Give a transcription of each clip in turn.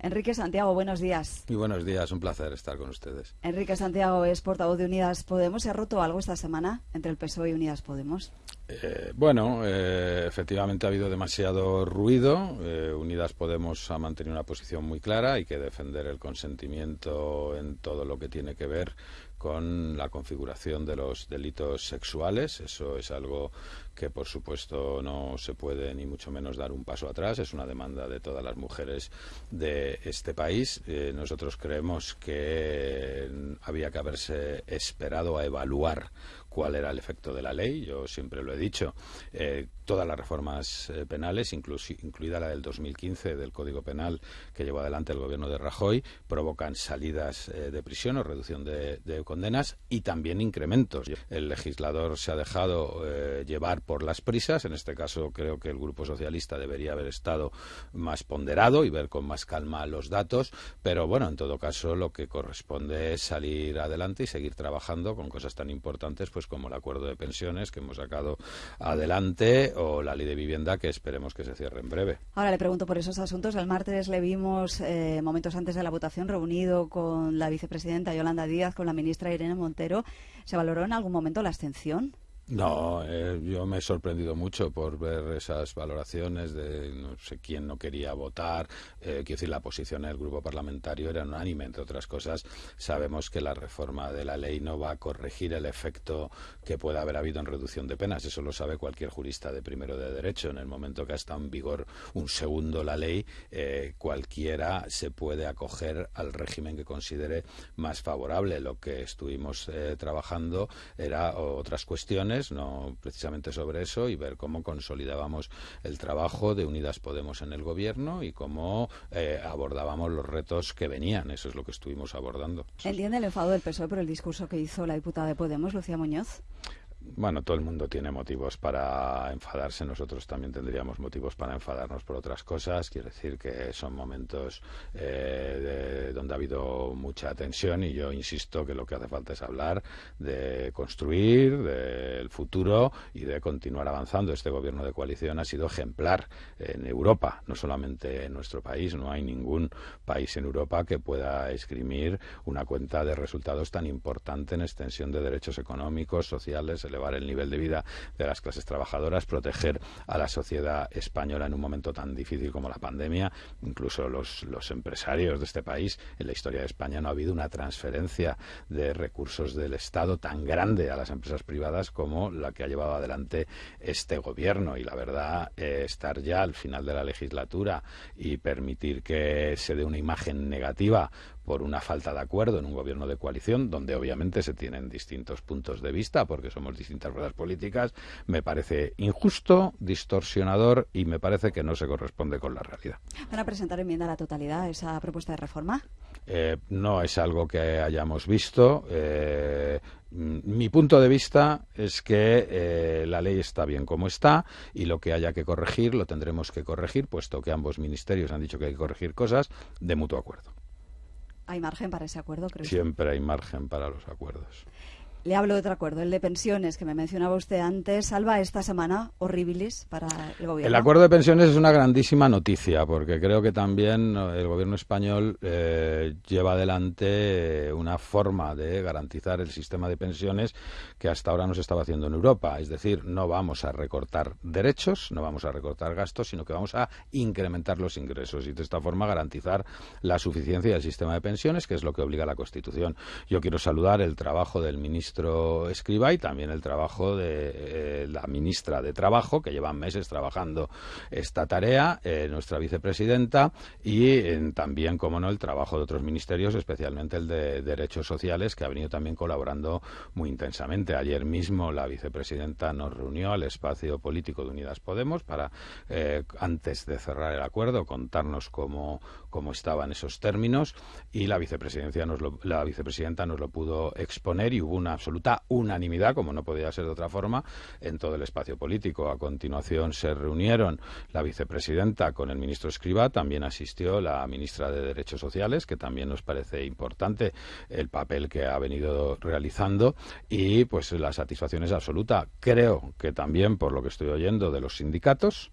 Enrique Santiago, buenos días. Muy buenos días, un placer estar con ustedes. Enrique Santiago es portavoz de Unidas Podemos. ¿Se ha roto algo esta semana entre el PSOE y Unidas Podemos? Eh, bueno, eh, efectivamente ha habido demasiado ruido. Eh, Unidas Podemos ha mantenido una posición muy clara. Hay que defender el consentimiento en todo lo que tiene que ver con la configuración de los delitos sexuales. Eso es algo que, por supuesto, no se puede ni mucho menos dar un paso atrás. Es una demanda de todas las mujeres de este país. Eh, nosotros creemos que había que haberse esperado a evaluar cuál era el efecto de la ley. Yo siempre lo he dicho. Eh, todas las reformas eh, penales, incluida la del 2015 del Código Penal que llevó adelante el gobierno de Rajoy, provocan salidas eh, de prisión o reducción de, condenas y también incrementos. El legislador se ha dejado llevar por las prisas. En este caso, creo que el Grupo Socialista debería haber estado más ponderado y ver con más calma los datos. Pero bueno, en todo caso, lo que corresponde es salir adelante y seguir trabajando con cosas tan importantes pues como el acuerdo de pensiones que hemos sacado adelante o la ley de vivienda que esperemos que se cierre en breve. Ahora le pregunto por esos asuntos. El martes le vimos eh, momentos antes de la votación reunido con la vicepresidenta Yolanda Díaz, con la ministra Irene Montero. ¿Se valoró en algún momento la abstención? No, eh, yo me he sorprendido mucho por ver esas valoraciones de no sé quién no quería votar. Eh, quiero decir, la posición del grupo parlamentario era unánime, entre otras cosas. Sabemos que la reforma de la ley no va a corregir el efecto que pueda haber habido en reducción de penas. Eso lo sabe cualquier jurista de primero de derecho. En el momento que ha estado en vigor un segundo la ley, eh, cualquiera se puede acoger al régimen que considere más favorable. Lo que estuvimos trabajando era otras cuestiones no precisamente sobre eso, y ver cómo consolidábamos el trabajo de Unidas Podemos en el gobierno y cómo eh, abordábamos los retos que venían. Eso es lo que estuvimos abordando. ¿Entiende el enfado del PSOE por el discurso que hizo la diputada de Podemos, Lucía Muñoz? Bueno, todo el mundo tiene motivos para enfadarse, nosotros también tendríamos motivos para enfadarnos por otras cosas. Quiero decir que son momentos eh, donde ha habido mucha tensión y yo insisto que lo que hace falta es hablar de construir, del futuro y de continuar avanzando. Este gobierno de coalición ha sido ejemplar en Europa, no solamente en nuestro país. No hay ningún país en Europa que pueda esgrimir una cuenta de resultados tan importante en extensión de derechos económicos, sociales, elevar el nivel de vida de las clases trabajadoras, proteger a la sociedad española en un momento tan difícil como la pandemia. Incluso los, los empresarios de este país, en la historia de España no ha habido una transferencia de recursos del Estado tan grande a las empresas privadas como la que ha llevado adelante este gobierno. Y la verdad, eh, estar ya al final de la legislatura y permitir que se dé una imagen negativa por una falta de acuerdo en un gobierno de coalición, donde obviamente se tienen distintos puntos de vista, porque somos distintas ruedas políticas, me parece injusto, distorsionador y me parece que no se corresponde con la realidad. ¿Van a presentar enmienda a la totalidad a esa propuesta de reforma? Eh, no es algo que hayamos visto. Eh, mi punto de vista es que eh, la ley está bien como está y lo que haya que corregir lo tendremos que corregir, puesto que ambos ministerios han dicho que hay que corregir cosas de mutuo acuerdo. ¿Hay margen para ese acuerdo, creo? Siempre hay margen para los acuerdos. Le hablo de otro acuerdo, el de pensiones, que me mencionaba usted antes. Salva esta semana horribilis para el gobierno. El acuerdo de pensiones es una grandísima noticia, porque creo que también el gobierno español eh, lleva adelante una forma de garantizar el sistema de pensiones que hasta ahora no se estaba haciendo en Europa. Es decir, no vamos a recortar derechos, no vamos a recortar gastos, sino que vamos a incrementar los ingresos y de esta forma garantizar la suficiencia del sistema de pensiones, que es lo que obliga la Constitución. Yo quiero saludar el trabajo del ministro ministro Escriba y también el trabajo de eh, la ministra de Trabajo, que llevan meses trabajando esta tarea, eh, nuestra vicepresidenta, y también, como no, el trabajo de otros ministerios, especialmente el de Derechos Sociales, que ha venido también colaborando muy intensamente. Ayer mismo la vicepresidenta nos reunió al espacio político de Unidas Podemos para, eh, antes de cerrar el acuerdo, contarnos cómo, cómo estaban esos términos y la vicepresidencia nos la vicepresidenta nos lo pudo exponer y hubo una absoluta unanimidad, como no podía ser de otra forma, en todo el espacio político. A continuación se reunieron la vicepresidenta con el ministro Escriba, también asistió la ministra de Derechos Sociales, que también nos parece importante el papel que ha venido realizando y pues la satisfacción es absoluta. Creo que también por lo que estoy oyendo de los sindicatos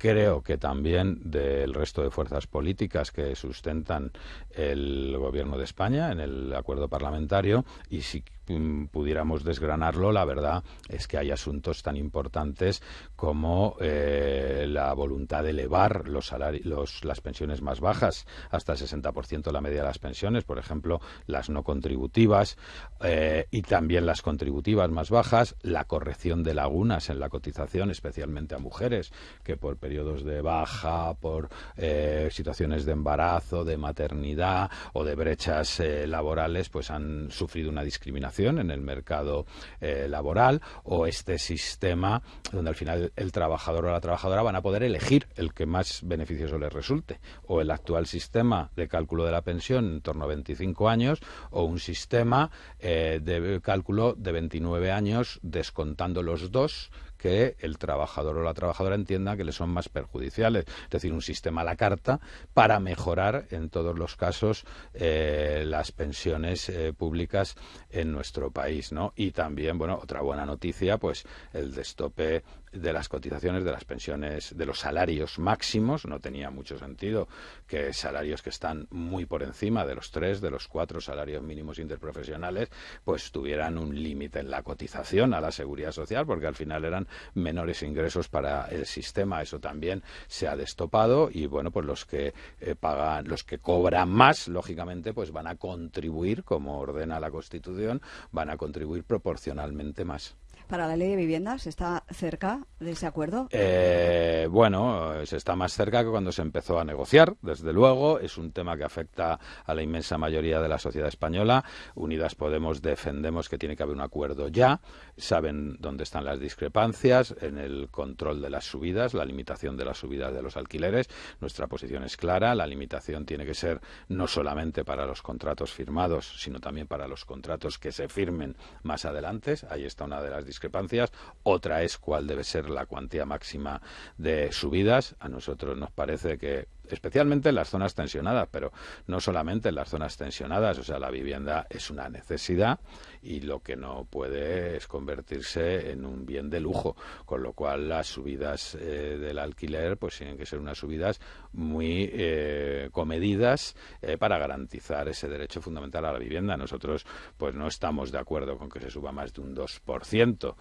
creo que también del resto de fuerzas políticas que sustentan el gobierno de España en el acuerdo parlamentario y si Mm, pudiéramos desgranarlo, la verdad es que hay asuntos tan importantes como eh, la voluntad de elevar los salarios, las pensiones más bajas hasta el 60% la media de las pensiones, por ejemplo, las no contributivas eh, y también las contributivas más bajas, la corrección de lagunas en la cotización, especialmente a mujeres que por periodos de baja, por eh, situaciones de embarazo, de maternidad o de brechas laborales, pues han sufrido una discriminación en el mercado eh, laboral o este sistema donde al final el trabajador o la trabajadora van a poder elegir el que más beneficioso les resulte. O el actual sistema de cálculo de la pensión en torno a 25 años o un sistema eh, de cálculo de 29 años descontando los dos que el trabajador o la trabajadora entienda que le son más perjudiciales. Es decir, un sistema a la carta para mejorar en todos los casos eh, las pensiones eh, públicas en nuestro país, ¿no? Y también, bueno, otra buena noticia, pues el destope de las cotizaciones de las pensiones, de los salarios máximos, no tenía mucho sentido que salarios que están muy por encima de los tres, de los cuatro salarios mínimos interprofesionales, pues tuvieran un límite en la cotización a la seguridad social, porque al final eran menores ingresos para el sistema. Eso también se ha destopado y bueno, pues los que eh, pagan, los que cobran más, lógicamente, pues van a contribuir, como ordena la Constitución, van a contribuir proporcionalmente más para la ley de vivienda? ¿Se está cerca de ese acuerdo? Eh, bueno, se está más cerca que cuando se empezó a negociar, desde luego. Es un tema que afecta a la inmensa mayoría de la sociedad española. Unidas Podemos defendemos que tiene que haber un acuerdo ya. Saben dónde están las discrepancias en el control de las subidas, la limitación de las subidas de los alquileres. Nuestra posición es clara. La limitación tiene que ser no solamente para los contratos firmados, sino también para los contratos que se firmen más adelante. Ahí está una de las discrepancias discrepancias. Otra es cuál debe ser la cuantía máxima de subidas. A nosotros nos parece que especialmente en las zonas tensionadas, pero no solamente en las zonas tensionadas, o sea, la vivienda es una necesidad y lo que no puede es convertirse en un bien de lujo, con lo cual las subidas eh, del alquiler pues tienen que ser unas subidas muy eh, comedidas eh, para garantizar ese derecho fundamental a la vivienda. Nosotros pues no estamos de acuerdo con que se suba más de un 2%.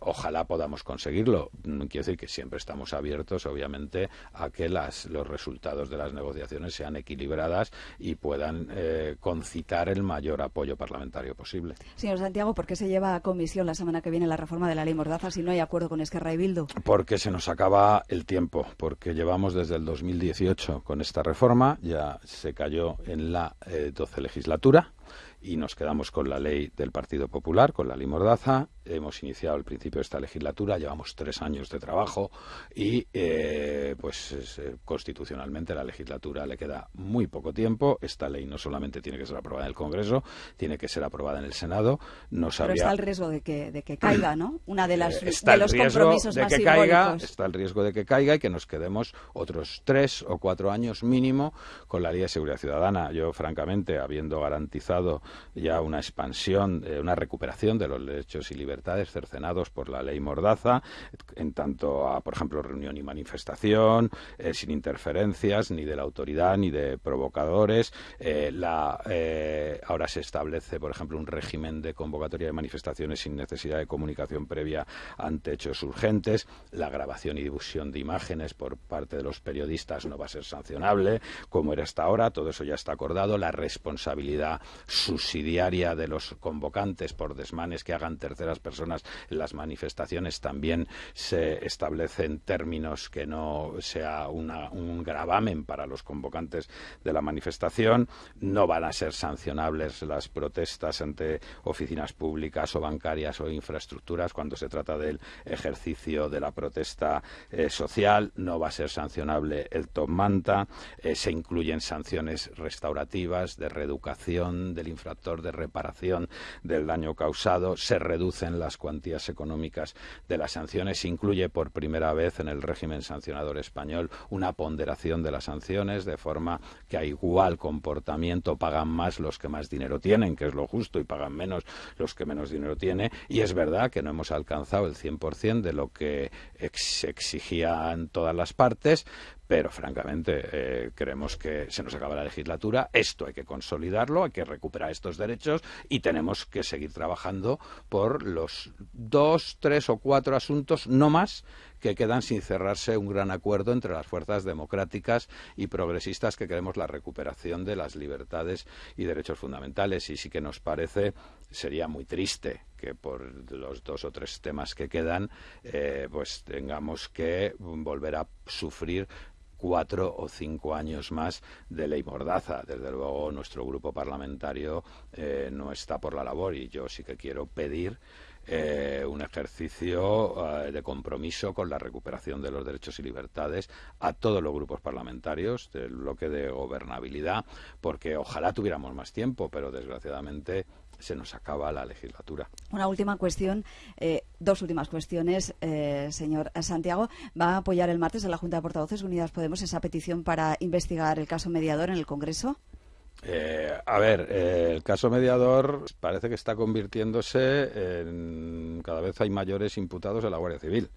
ojalá podamos conseguirlo. Quiere decir que siempre estamos abiertos, obviamente, a que las, los resultados de las negociaciones sean equilibradas y puedan eh, concitar el mayor apoyo parlamentario posible. Señor Santiago, ¿por qué se lleva a comisión la semana que viene la reforma de la ley Mordaza si no hay acuerdo con Esquerra y Bildu? Porque se nos acaba el tiempo, porque llevamos desde el 2018 con esta reforma, ya se cayó en la 12 eh, legislatura y nos quedamos con la ley del Partido Popular, con la ley Mordaza. Hemos iniciado el principio de esta legislatura, llevamos tres años de trabajo y, eh, pues, eh, constitucionalmente la legislatura le queda muy poco tiempo. Esta ley no solamente tiene que ser aprobada en el Congreso, tiene que ser aprobada en el Senado. No Pero está el riesgo de que, de que caiga, ¿no? Una de las eh, de los compromisos de que caiga, está el riesgo de que caiga y que nos quedemos otros tres o cuatro años mínimo con la ley de seguridad ciudadana. Yo, francamente, habiendo garantizado ya una expansión, eh, una recuperación de los derechos y libertades cercenados por la ley Mordaza, en tanto a, por ejemplo, reunión y manifestación, eh, sin interferencias ni de la autoridad ni de provocadores. Eh, ahora se establece, por ejemplo, un régimen de convocatoria de manifestaciones sin necesidad de comunicación previa ante hechos urgentes. La grabación y difusión de imágenes por parte de los periodistas no va a ser sancionable, como era hasta ahora. Todo eso ya está acordado. La responsabilidad subsidiaria de los convocantes por desmanes que hagan terceras personas en las manifestaciones también se establecen términos que no sea un gravamen para los convocantes de la manifestación. No van a ser sancionables las protestas ante oficinas públicas o bancarias o infraestructuras cuando se trata del ejercicio de la protesta eh, social. No va a ser sancionable el top manta. Eh, se incluyen sanciones restaurativas de reeducación del infraestructura factor de reparación del daño causado, se reducen las cuantías económicas de las sanciones, se incluye por primera vez en el régimen sancionador español una ponderación de las sanciones, de forma que a igual comportamiento pagan más los que más dinero tienen, que es lo justo, y pagan menos los que menos dinero tienen. Y es verdad que no hemos alcanzado el 100% de lo que exigían todas las partes, pero francamente eh, creemos que se nos acaba la legislatura, esto hay que consolidarlo, hay que recuperar estos derechos y tenemos que seguir trabajando por los dos, tres o cuatro asuntos, no más, que quedan sin cerrarse un gran acuerdo entre las fuerzas democráticas y progresistas que queremos la recuperación de las libertades y derechos fundamentales. Y sí que nos parece, sería muy triste que por los dos o tres temas que quedan, eh, pues tengamos que volver a sufrir cuatro o cinco años más de ley mordaza. Desde luego, nuestro grupo parlamentario eh, no está por la labor y yo sí que quiero pedir eh, un ejercicio eh, de compromiso con la recuperación de los derechos y libertades a todos los grupos parlamentarios del bloque de gobernabilidad, porque ojalá tuviéramos más tiempo, pero desgraciadamente se nos acaba la legislatura. Una última cuestión, eh, dos últimas cuestiones, eh, señor Santiago. ¿Va a apoyar el martes en la Junta de Portavoces Unidas Podemos esa petición para investigar el caso mediador en el Congreso? Eh, a ver, el caso mediador parece que está convirtiéndose en cada vez hay mayores imputados en la Guardia Civil.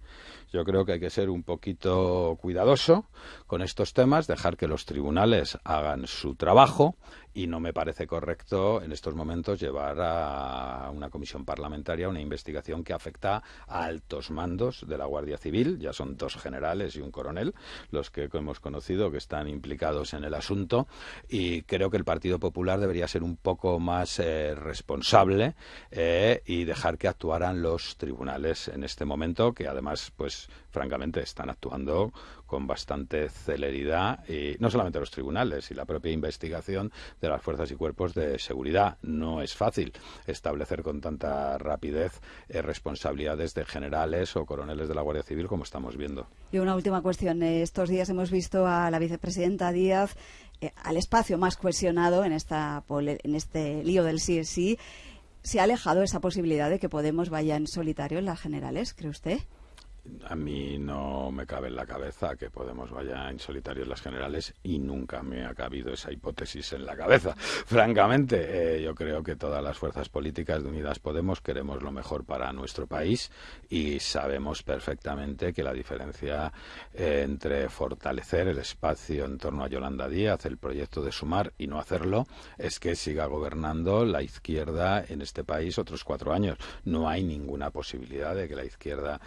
Yo creo que hay que ser un poquito cuidadoso con estos temas, dejar que los tribunales hagan su trabajo y no me parece correcto en estos momentos llevar a una comisión parlamentaria una investigación que afecta a altos mandos de la Guardia Civil, ya son dos generales y un coronel los que hemos conocido que están implicados en el asunto y creo que el Partido Popular debería ser un poco más eh, responsable eh, y dejar que actuaran los tribunales en este momento que además pues francamente están actuando con bastante celeridad y no solamente los tribunales y la propia investigación de las fuerzas y cuerpos de seguridad. No es fácil establecer con tanta rapidez eh, responsabilidades de generales o coroneles de la Guardia Civil como estamos viendo. Y una última cuestión. Estos días hemos visto a la vicepresidenta Díaz al espacio más cohesionado en, esta, en este lío del sí sí. ¿Se ha alejado esa posibilidad de que Podemos vaya en solitario en las generales, cree usted? A mí no me cabe en la cabeza que Podemos vaya en solitario en las generales y nunca me ha cabido esa hipótesis en la cabeza. Francamente, eh, yo creo que todas las fuerzas políticas de Unidas Podemos queremos lo mejor para nuestro país y sabemos perfectamente que la diferencia eh, entre fortalecer el espacio en torno a Yolanda Díaz, el proyecto de sumar y no hacerlo, es que siga gobernando la izquierda en este país otros cuatro años. No hay ninguna posibilidad de que la izquierda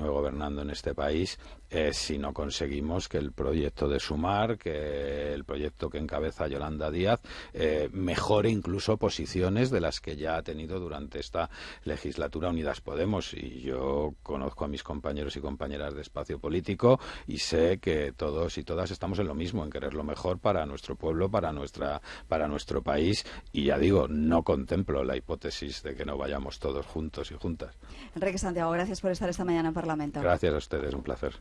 gobernando en este país eh, si no conseguimos que el proyecto de Sumar, que el proyecto que encabeza Yolanda Díaz, eh, mejore incluso posiciones de las que ya ha tenido durante esta legislatura Unidas Podemos. Y yo conozco a mis compañeros y compañeras de espacio político y sé que todos y todas estamos en lo mismo, en querer lo mejor para nuestro pueblo, para, nuestra, para nuestro país. Y ya digo, no contemplo la hipótesis de que no vayamos todos juntos y juntas. Enrique Santiago, gracias por estar esta mañana en Parlamento. Gracias a ustedes, un placer.